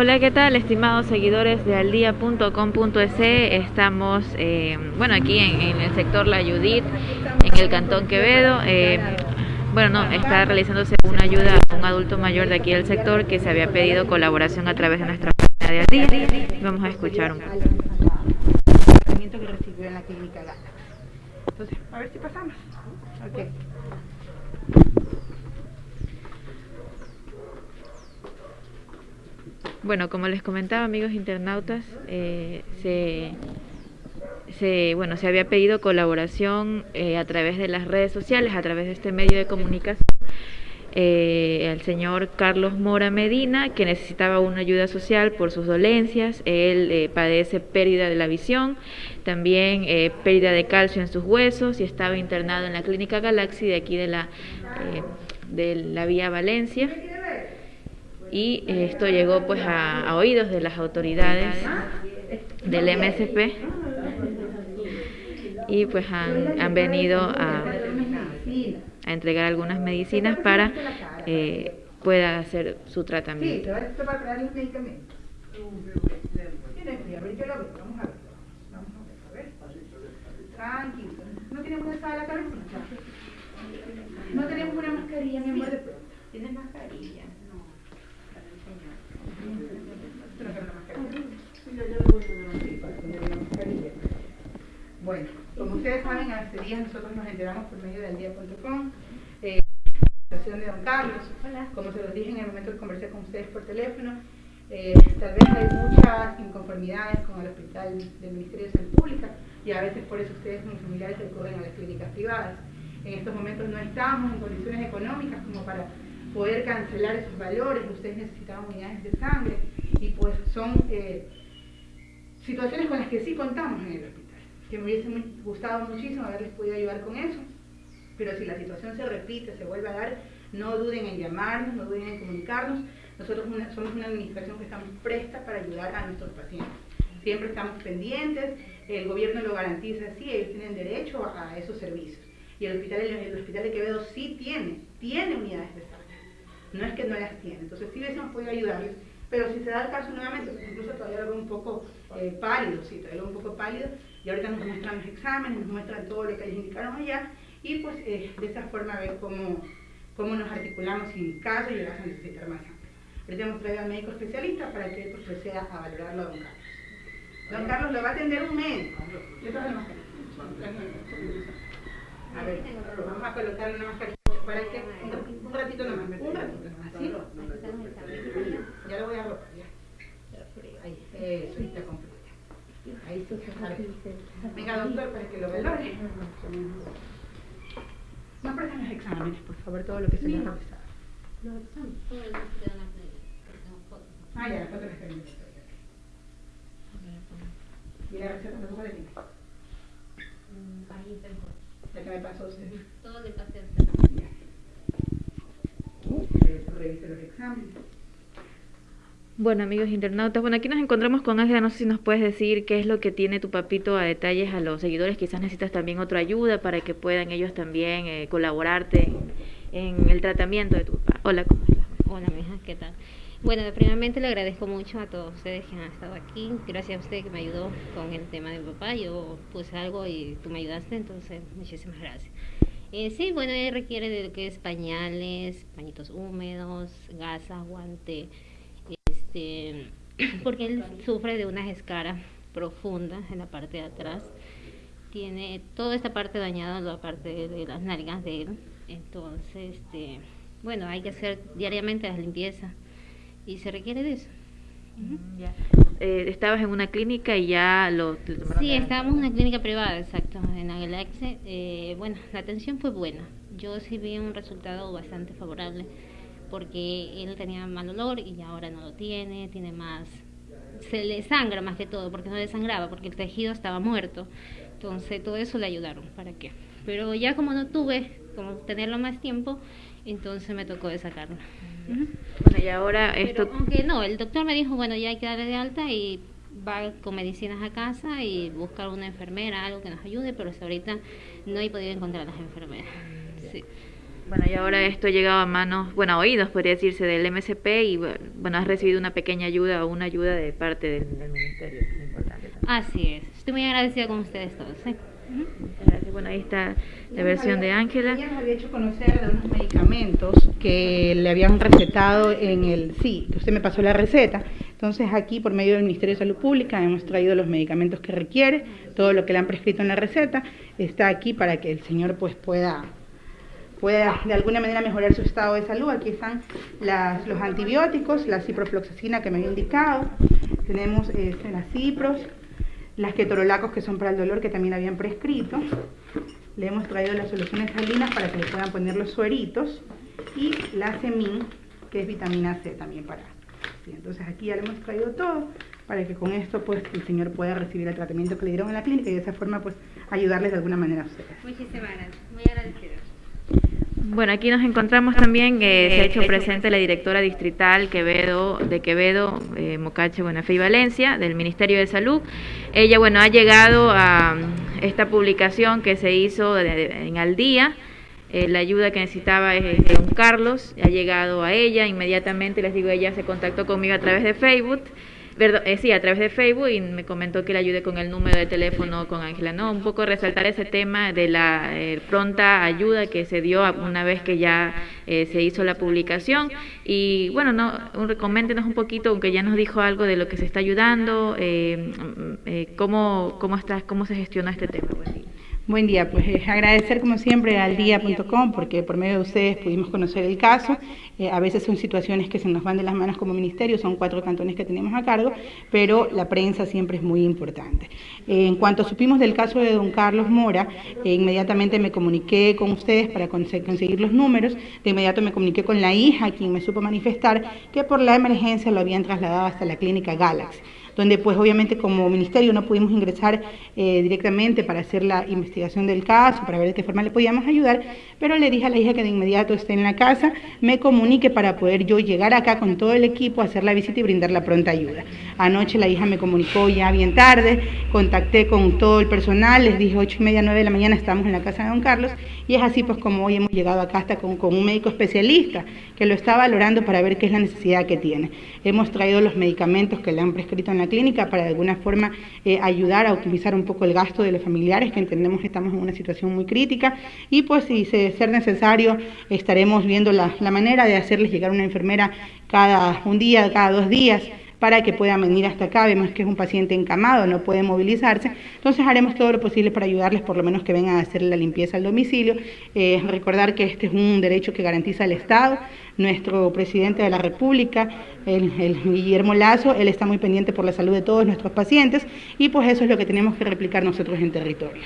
Hola, ¿qué tal, estimados seguidores de aldia.com.es? Estamos, eh, bueno, aquí en, el sector La Judith, en el Cantón Quevedo. Eh, bueno, no, está realizándose una ayuda a un adulto mayor de aquí del sector que se había pedido colaboración a través de nuestra página de Aldia. Vamos a escuchar un poco. Entonces, a ver si pasamos. Okay. Bueno, como les comentaba, amigos internautas, eh, se, bueno, se había pedido colaboración eh, a través de las redes sociales, a través de este medio de comunicación, eh, al señor Carlos Mora Medina, que necesitaba una ayuda social por sus dolencias. Él eh, padece pérdida de la visión, también pérdida de calcio en sus huesos y estaba internado en la Clínica Galaxy de aquí de la, de la Vía Valencia y esto llegó pues a, oídos de las autoridades del MSP y pues han, venido a, a, entregar algunas medicinas para eh, pueda hacer su tratamiento. No tenemos la cabeza. No tenemos una mascarilla, mi amor. ¿Tienes mascarilla? Bueno, como ustedes saben, hace días nosotros nos enteramos por medio del día.com eh, la situación de don Carlos. Como se los dije en el momento que conversé con ustedes por teléfono, eh, tal vez hay muchas inconformidades con el hospital del Ministerio de Salud Pública y a veces por eso ustedes como familiares recurren a las clínicas privadas. En estos momentos no estamos en condiciones económicas como para poder cancelar esos valores, ustedes necesitaban unidades de sangre y pues son eh, situaciones con las que sí contamos en el hospital, que me hubiese gustado muchísimo haberles podido ayudar con eso, pero si la situación se repite, se vuelve a dar, no duden en llamarnos, no duden en comunicarnos, nosotros somos una administración que estamos presta para ayudar a nuestros pacientes. Siempre estamos pendientes, el gobierno lo garantiza así, ellos tienen derecho a, esos servicios. Y el hospital, el hospital de Quevedo sí tiene, tiene unidades de sangre no es que no las tiene. Entonces sí hubiésemos podido ayudarles, pero si se da el caso nuevamente, incluso todavía lo veo un poco eh, pálido, sí, todavía lo veo un poco pálido, y ahorita nos muestran los exámenes, nos muestran todo lo que les indicaron allá, y pues eh, de esa forma ver cómo, cómo nos articulamos si en caso llegase a necesitar más sangre. Ahorita hemos traído al médico especialista para que él pues, proceda a valorarlo a don Carlos. Don Carlos lo va a atender un médico. A ver, vamos a colocarle una mascarilla para que un, ratito nomás, un ratito nomás, ¿sí? Ya lo voy a robar, ya. Ahí, eso, está completo. Ahí sí, Venga, doctor, para que lo valore. No prestan los exámenes, por favor, todo lo que se les ha realizado. Los exámenes, todo lo que se Ah, ya, las fotos las tenemos. ¿Y la receta no se de ti? Ahí está ¿La que me pasó usted? Todo le pasé a usted. Bueno, amigos internautas, bueno, aquí nos encontramos con Ángela, no sé si nos puedes decir qué es lo que tiene tu papito a detalles a los seguidores, quizás necesitas también otra ayuda para que puedan ellos también eh, colaborarte en, el tratamiento de tu papá. Hola, ¿cómo estás? Hola, mija, ¿qué tal? Bueno, primeramente le agradezco mucho a todos ustedes que han estado aquí. Gracias a usted que me ayudó con el tema de mi papá. Yo puse algo y tú me ayudaste, entonces muchísimas gracias. Eh, sí, bueno, requiere de lo que es pañales, pañitos húmedos, gasa, guante, este, porque él sufre de unas escaras profundas en la parte de atrás. Tiene toda esta parte dañada, la parte de, las nalgas de él. Entonces, este, bueno, hay que hacer diariamente la limpieza y se requiere de eso. Eh, estabas en una clínica y ya lo... sí, estábamos en una clínica privada, exacto, en la Eh, bueno, la atención fue buena. Yo sí vi un resultado bastante favorable porque él tenía mal olor y ahora no lo tiene, tiene más... Se le sangra más que todo, porque no le sangraba, porque el tejido estaba muerto. Entonces todo eso le ayudaron, ¿para qué? Pero ya como no tuve como tenerlo más tiempo, entonces me tocó de sacarlo. Bueno, y ahora esto... aunque no, el doctor me dijo, bueno, ya hay que darle de alta y va con medicinas a casa y buscar una enfermera, algo que nos ayude, pero hasta ahorita no he podido encontrar a las enfermeras. Sí. Bueno, y ahora esto ha llegado a manos, bueno, a oídos, podría decirse, del MSP y bueno, has recibido una pequeña ayuda o una ayuda de parte del, Ministerio. Así es. Estoy muy agradecida con ustedes todos. ¿eh? Gracias. Bueno, ahí está la versión de Ángela. Ella nos había hecho conocer de unos medicamentos que le habían recetado en el... Sí, usted me pasó la receta. Entonces aquí, por medio del Ministerio de Salud Pública, hemos traído los medicamentos que requiere, todo lo que le han prescrito en la receta, está aquí para que el señor pues pueda pueda de alguna manera mejorar su estado de salud. Aquí están los antibióticos, la ciprofloxacina que me había indicado, tenemos este, las cipros, las ketorolacos que son para el dolor que también habían prescrito. Le hemos traído las soluciones salinas para que le puedan poner los sueritos y la semin, que es vitamina C también para. entonces aquí ya le hemos traído todo para que con esto pues el señor pueda recibir el tratamiento que le dieron en la clínica y de esa forma pues ayudarles de alguna manera a ustedes. Muchísimas gracias, muy agradecida. Bueno, aquí nos encontramos también, eh, se ha hecho presente la directora distrital Quevedo, de Quevedo, eh, Mocache, Buenafé y Valencia, del Ministerio de Salud. Ella, bueno, ha llegado a esta publicación que se hizo en Al Día, eh, la ayuda que necesitaba es don Carlos, ha llegado a ella, inmediatamente les digo, ella se contactó conmigo a través de Facebook eh, sí, a través de Facebook y me comentó que le ayude con el número de teléfono con Ángela. No, un poco resaltar ese tema de la eh, pronta ayuda que se dio una vez que ya eh, se hizo la publicación. Y bueno, no, un, coméntenos un poquito, aunque ya nos dijo algo de lo que se está ayudando, mm, cómo, cómo, está, cómo se gestiona este tema. Buen día, pues eh, agradecer como siempre al día.com porque por medio de ustedes pudimos conocer el caso. Eh, a veces son situaciones que se nos van de las manos como ministerio, son cuatro cantones que tenemos a cargo, pero la prensa siempre es muy importante. Eh, en cuanto supimos del caso de don Carlos Mora, inmediatamente me comuniqué con ustedes para conseguir los números, de inmediato me comuniqué con la hija, quien me supo manifestar que por la emergencia lo habían trasladado hasta la clínica Galaxy donde pues obviamente como ministerio no pudimos ingresar eh, directamente para hacer la investigación del caso, para ver de qué forma le podíamos ayudar, pero le dije a la hija que de inmediato esté en la casa, me comunique para poder yo llegar acá con todo el equipo, hacer la visita y brindar la pronta ayuda. Anoche la hija me comunicó ya bien tarde, contacté con todo el personal, les dije ocho y media, nueve de la mañana estamos en la casa de don Carlos y es así pues como hoy hemos llegado acá hasta con, un médico especialista que lo está valorando para ver qué es la necesidad que tiene. Hemos traído los medicamentos que le han prescrito en la clínica para de alguna forma eh, ayudar a optimizar un poco el gasto de los familiares, que entendemos que estamos en una situación muy crítica, y pues si se ser necesario estaremos viendo la, la manera de hacerles llegar una enfermera cada un día, cada dos días, para que puedan venir hasta acá. Vemos que es un paciente encamado, no puede movilizarse. Entonces haremos todo lo posible para ayudarles, por lo menos que vengan a hacer la limpieza al domicilio. Eh, recordar que este es un derecho que garantiza el Estado. Nuestro presidente de la República, el, el Guillermo Lazo, él está muy pendiente por la salud de todos nuestros pacientes y pues eso es lo que tenemos que replicar nosotros en territorio.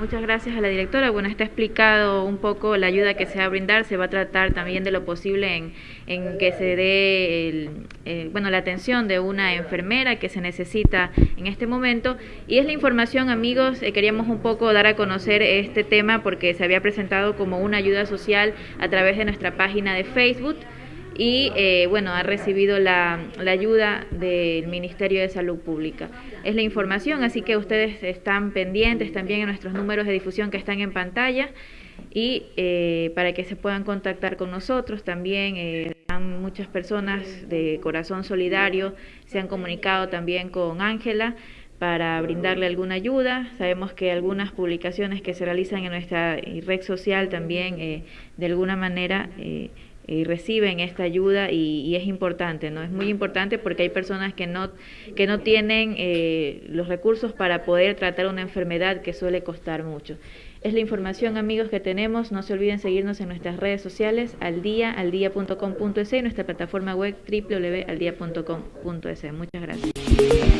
Muchas gracias a la directora. Bueno, está explicado un poco la ayuda que se va a brindar. Se va a tratar también de lo posible en, en que se dé el, eh, bueno, la atención de una enfermera que se necesita en este momento. Y es la información, amigos. Eh, queríamos un poco dar a conocer este tema porque se había presentado como una ayuda social a través de nuestra página de Facebook y eh, bueno, ha recibido la, ayuda del Ministerio de Salud Pública. Es la información, así que ustedes están pendientes también en nuestros números de difusión que están en pantalla y eh, para que se puedan contactar con nosotros también. Eh, muchas personas de corazón solidario se han comunicado también con Ángela para brindarle alguna ayuda. Sabemos que algunas publicaciones que se realizan en nuestra red social también eh, de alguna manera y reciben esta ayuda y, es importante, ¿no? Es muy importante porque hay personas que no, que no tienen eh, los recursos para poder tratar una enfermedad que suele costar mucho. Es la información, amigos, que tenemos. No se olviden seguirnos en nuestras redes sociales, al día, aldia.com.es y nuestra plataforma web www.aldia.com.es. Muchas gracias.